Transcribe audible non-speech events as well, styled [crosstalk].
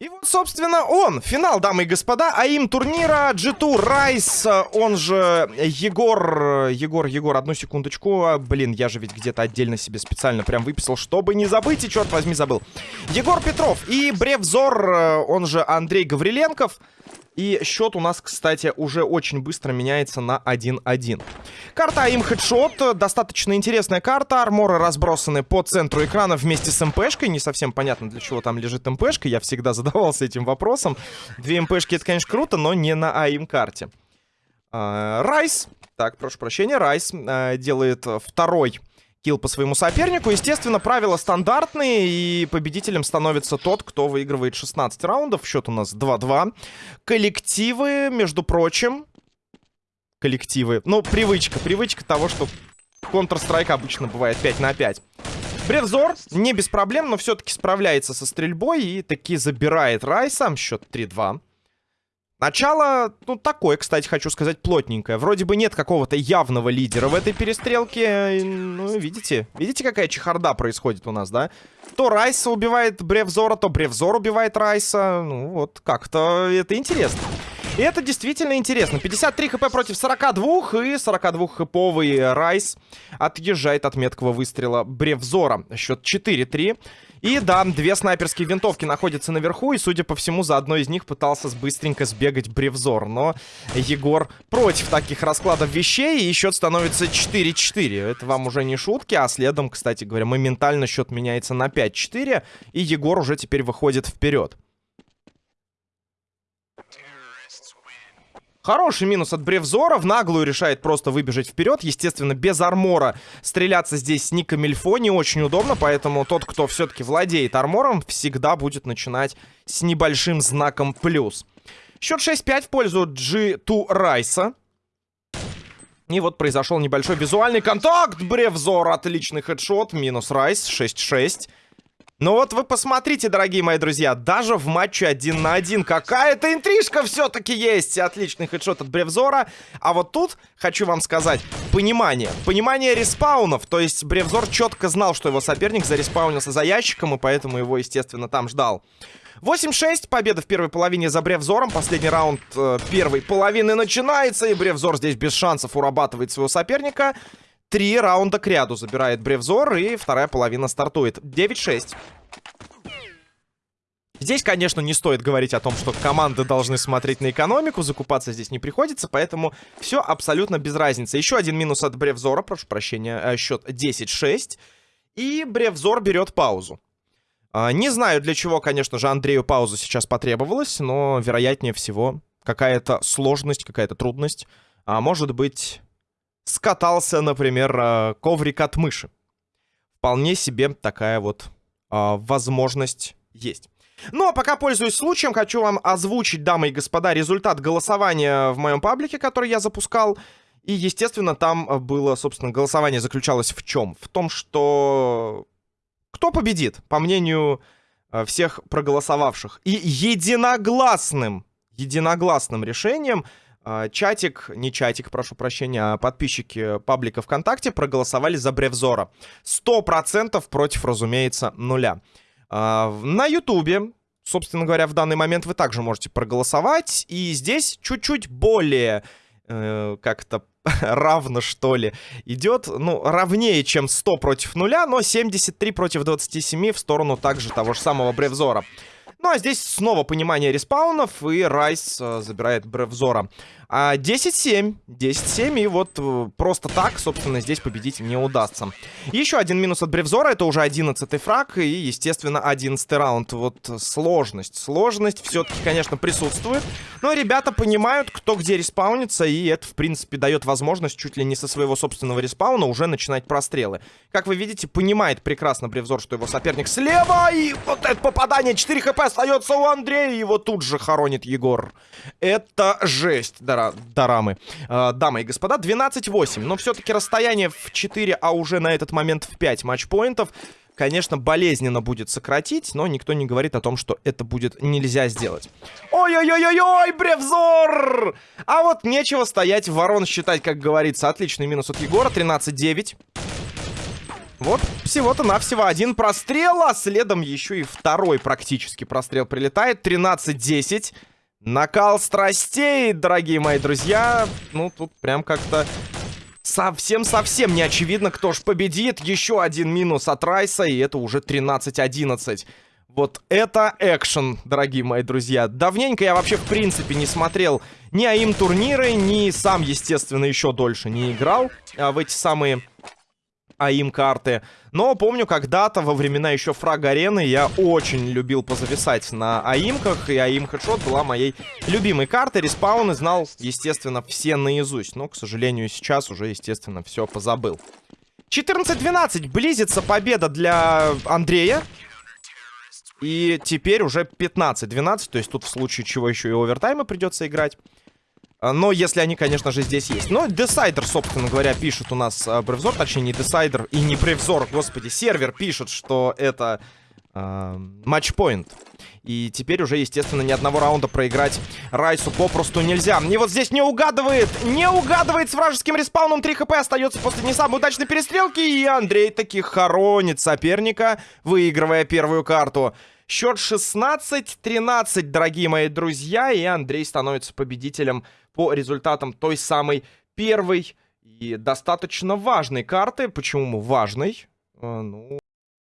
И вот, собственно, он, финал, дамы и господа, а им турнира G2 Райс, он же Егор, Егор, Егор, одну секундочку, блин, я же ведь где-то отдельно себе специально прям выписал, чтобы не забыть, и черт возьми, забыл. Егор Петров и Бревзор, он же Андрей Гавриленков, и счет у нас, кстати, уже очень быстро меняется на 1-1. Карта им хедшот. Достаточно интересная карта. Арморы разбросаны по центру экрана вместе с МПшкой. Не совсем понятно, для чего там лежит МПшка. Я всегда [laughs] задавался этим вопросом. Две МПшки это, конечно, круто, но не на АИМ карте. А, Райс. Так, прошу прощения. Райс а, делает второй килл по своему сопернику. Естественно, правила стандартные, и победителем становится тот, кто выигрывает 16 раундов. Счет у нас 2-2. Коллективы, между прочим... Коллективы. Ну, привычка. Привычка того, что Counter-Strike обычно бывает 5 на 5. Бревзор не без проблем, но все-таки справляется со стрельбой и таки забирает Райса. Счет 3-2. Начало, ну, такое, кстати, хочу сказать, плотненькое. Вроде бы нет какого-то явного лидера в этой перестрелке. Ну, видите? Видите, какая чехарда происходит у нас, да? То Райса убивает Бревзора, то Бревзор убивает Райса. Ну, вот как-то это интересно. И это действительно интересно. 53 хп против 42, и 42 хповый Райс отъезжает от меткого выстрела Бревзора. Счет 4-3. И да, две снайперские винтовки находятся наверху, и, судя по всему, за одной из них пытался быстренько сбегать Бревзор. Но Егор против таких раскладов вещей, и счет становится 4-4. Это вам уже не шутки, а следом, кстати говоря, моментально счет меняется на 5-4, и Егор уже теперь выходит вперед. Хороший минус от Бревзора. В наглую решает просто выбежать вперед. Естественно, без армора стреляться здесь с Ника Мильфо не очень удобно. Поэтому тот, кто все-таки владеет армором, всегда будет начинать с небольшим знаком плюс. Счет 6-5 в пользу G2 Райса. И вот произошел небольшой визуальный контакт. Бревзор, отличный хедшот. Минус Райс, 6-6. Ну вот вы посмотрите, дорогие мои друзья, даже в матче один на один какая-то интрижка все-таки есть. Отличный хедшот от Бревзора. А вот тут, хочу вам сказать, понимание. Понимание респаунов. То есть Бревзор четко знал, что его соперник зареспаунился за ящиком, и поэтому его, естественно, там ждал. 8-6, победа в первой половине за Бревзором. Последний раунд э, первой половины начинается, и Бревзор здесь без шансов урабатывает своего соперника. Три раунда к ряду забирает Бревзор, и вторая половина стартует. 9-6. Здесь, конечно, не стоит говорить о том, что команды должны смотреть на экономику, закупаться здесь не приходится, поэтому все абсолютно без разницы. Еще один минус от Бревзора, прошу прощения, э, счет 10-6. И Бревзор берет паузу. А, не знаю, для чего, конечно же, Андрею пауза сейчас потребовалась, но, вероятнее всего, какая-то сложность, какая-то трудность. А может быть, скатался, например, э, коврик от мыши. Вполне себе такая вот а, возможность есть. Ну, а пока пользуюсь случаем, хочу вам озвучить, дамы и господа, результат голосования в моем паблике, который я запускал. И, естественно, там было, собственно, голосование заключалось в чем? В том, что кто победит, по мнению э, всех проголосовавших. И единогласным, единогласным решением чатик, не чатик, прошу прощения, а подписчики паблика ВКонтакте проголосовали за Бревзора. Сто процентов против, разумеется, нуля. А, на Ютубе, собственно говоря, в данный момент вы также можете проголосовать. И здесь чуть-чуть более э, как-то [laughs] равно, что ли, идет, ну, равнее, чем 100 против нуля, но 73 против 27 в сторону также того же самого Бревзора. Ну, а здесь снова понимание респаунов, и Райс э, забирает Бревзора. А 10-7. 10-7, и вот э, просто так, собственно, здесь победить не удастся. Еще один минус от Бревзора, это уже 11-й фраг, и, естественно, 11 раунд. Вот сложность. Сложность все-таки, конечно, присутствует, но ребята понимают, кто где респаунится, и это, в принципе, дает возможность чуть ли не со своего собственного респауна уже начинать прострелы. Как вы видите, понимает прекрасно Бревзор, что его соперник слева, и вот это попадание, 4 хп остается у Андрея, его тут же хоронит Егор. Это жесть, дара, дарамы. Э, дамы и господа, 12-8. Но все-таки расстояние в 4, а уже на этот момент в 5 матчпоинтов конечно, болезненно будет сократить, но никто не говорит о том, что это будет нельзя сделать. Ой-ой-ой-ой-ой, Бревзор! А вот нечего стоять, ворон считать, как говорится. Отличный минус от Егора, 13-9. Вот всего-то навсего один прострел, а следом еще и второй практически прострел прилетает. 13-10. Накал страстей, дорогие мои друзья. Ну, тут прям как-то совсем-совсем не очевидно, кто ж победит. Еще один минус от Райса, и это уже 13-11. Вот это экшен, дорогие мои друзья. Давненько я вообще, в принципе, не смотрел ни АИМ турниры, ни сам, естественно, еще дольше не играл а, в эти самые АИМ карты. Но помню, когда-то, во времена еще фраг арены, я очень любил позависать на АИМках, и АИМ Хедшот была моей любимой картой. Респаун знал, естественно, все наизусть. Но, к сожалению, сейчас уже, естественно, все позабыл. 14-12. Близится победа для Андрея. И теперь уже 15-12, то есть тут в случае чего еще и овертаймы придется играть. А, но если они, конечно же, здесь есть. Но Десайдер, собственно говоря, пишет у нас э, Бревзор, точнее не Десайдер и не Бревзор, господи, сервер пишет, что это э, матчпоинт. И теперь уже, естественно, ни одного раунда проиграть Райсу попросту нельзя. И вот здесь не угадывает, не угадывает с вражеским респауном. 3 хп остается после не самой удачной перестрелки. И Андрей таки хоронит соперника, выигрывая первую карту. Счет 16-13, дорогие мои друзья. И Андрей становится победителем по результатам той самой первой и достаточно важной карты. Почему важной? Э, ну,